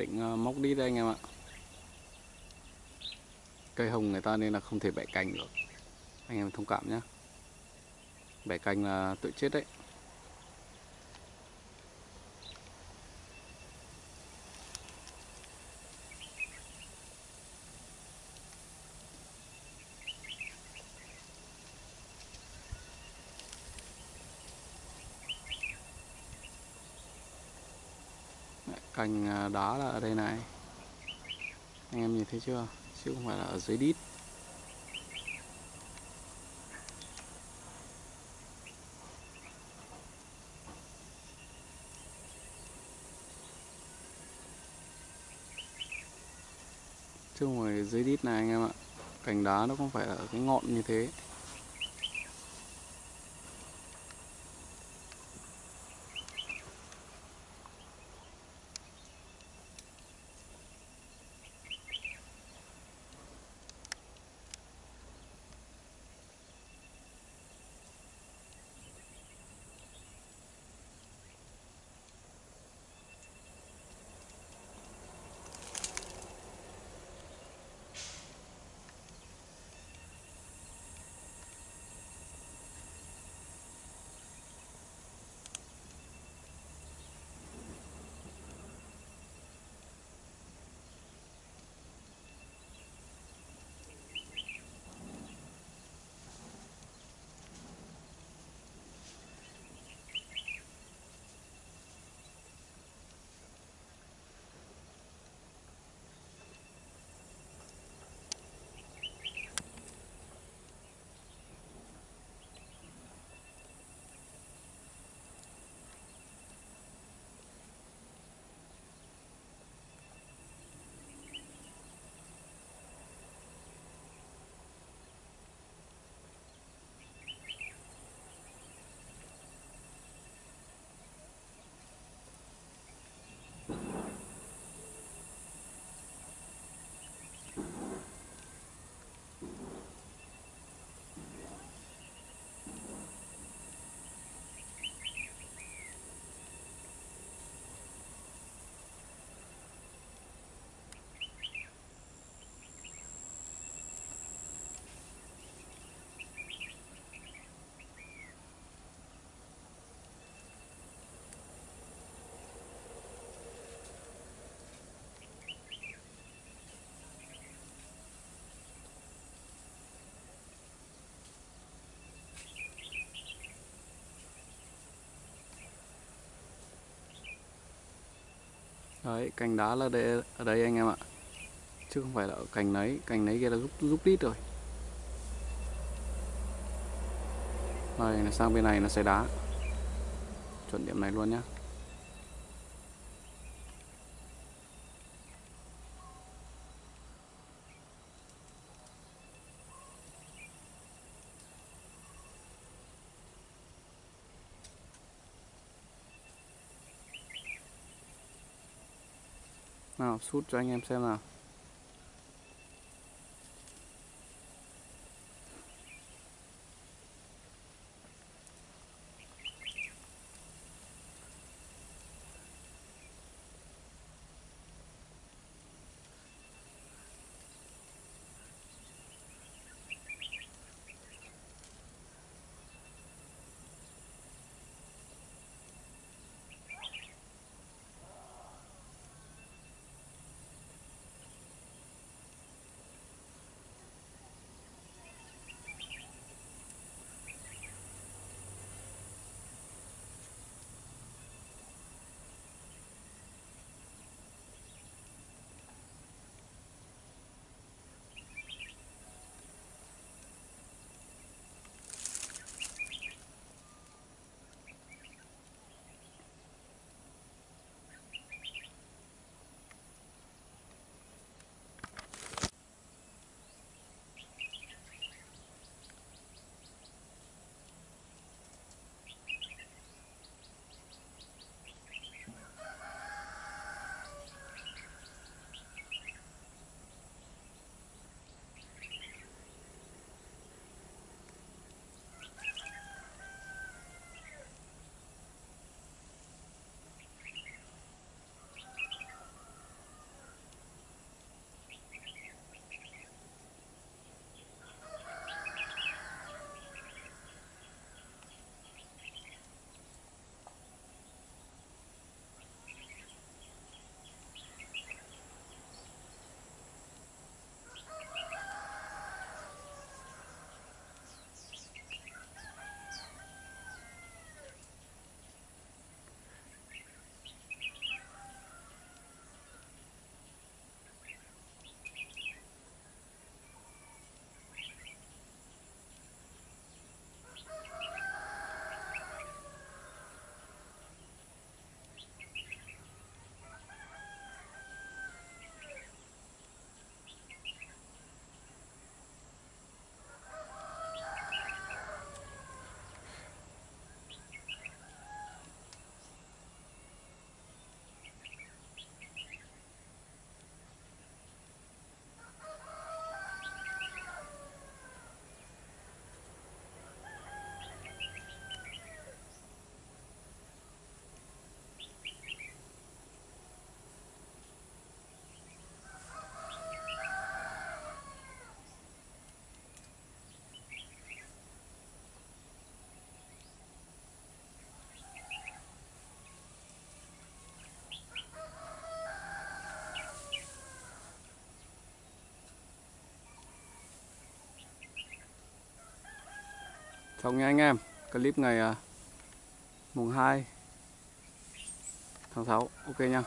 định ờ, móc đít đây anh em ạ. Cây hồng người ta nên là không thể bẻ cành được. Anh em thông cảm nhé bẻ cành là tự chết đấy. Cành à, đá là ở đây này. Anh em nhìn thấy chưa? Chứ không phải là ở dưới đít. Chứ không phải dưới đít này, anh em ạ. Cành đá nó không phải ở cái ngọn như thế. Đấy, cành đá là đây, ở đây anh em ạ. Chứ không phải là ở cành nấy Cành nấy kia là giúp, giúp đít rồi. Đây, sang bên này nó sẽ đá. Chuẩn điểm này luôn nhá. Nào sút cho anh em xem nào. Chào nha anh em clip ngày à, mùng 2 tháng 6 ok nha.